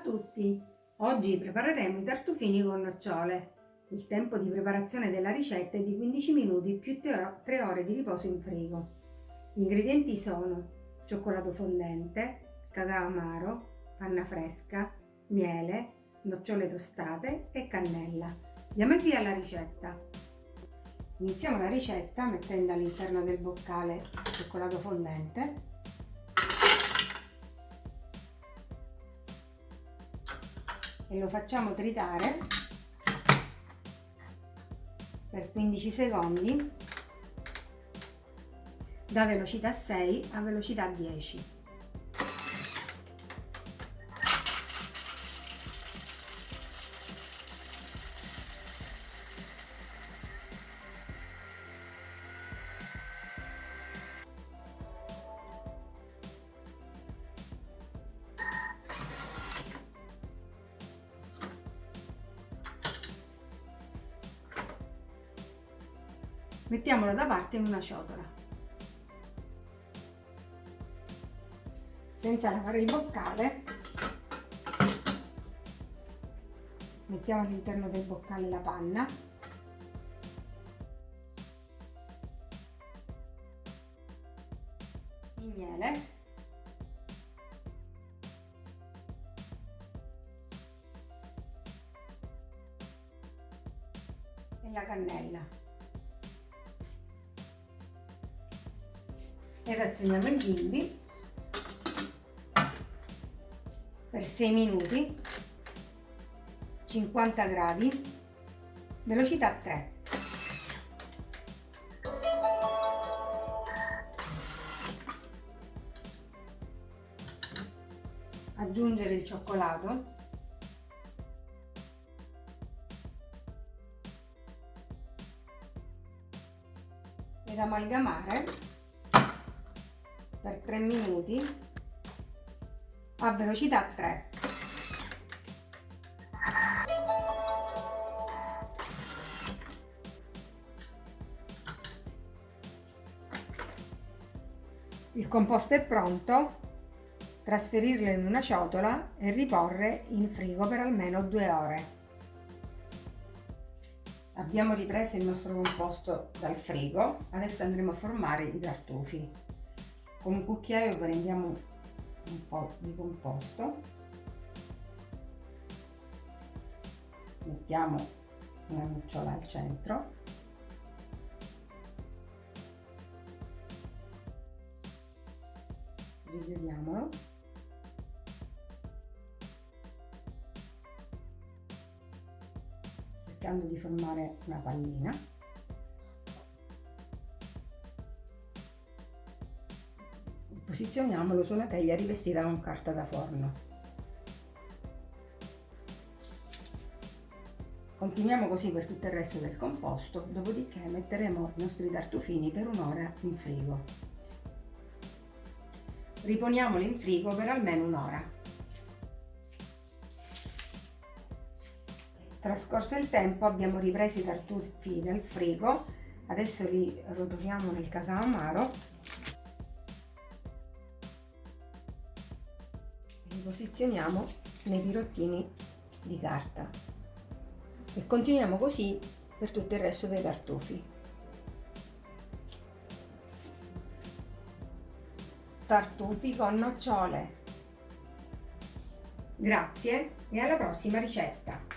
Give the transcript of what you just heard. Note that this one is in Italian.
tutti! Oggi prepareremo i tartufini con nocciole. Il tempo di preparazione della ricetta è di 15 minuti più 3 ore di riposo in frigo. Gli ingredienti sono cioccolato fondente, cacao amaro, panna fresca, miele, nocciole tostate e cannella. Diamo il via alla ricetta. Iniziamo la ricetta mettendo all'interno del boccale cioccolato fondente e lo facciamo tritare per 15 secondi da velocità 6 a velocità 10 Mettiamolo da parte in una ciotola. Senza lavare il boccale, mettiamo all'interno del boccale la panna. Il miele. E la cannella e razioniamo il bimbi per 6 minuti 50 gradi velocità 3 aggiungere il cioccolato. Ed amalgamare per 3 minuti a velocità 3 il composto è pronto trasferirlo in una ciotola e riporre in frigo per almeno due ore. Abbiamo ripreso il nostro composto dal frigo adesso andremo a formare i tartufi con un cucchiaio prendiamo un po' di composto mettiamo una nocciola al centro rigiriamolo cercando di formare una pallina Posizioniamolo su una teglia rivestita con carta da forno. Continuiamo così per tutto il resto del composto, dopodiché metteremo i nostri tartufini per un'ora in frigo. Riponiamoli in frigo per almeno un'ora. Trascorso il tempo abbiamo ripreso i tartufi dal frigo, adesso li rotoliamo nel cacao amaro posizioniamo nei pirottini di carta. E continuiamo così per tutto il resto dei tartufi tartufi con nocciole. Grazie e alla prossima ricetta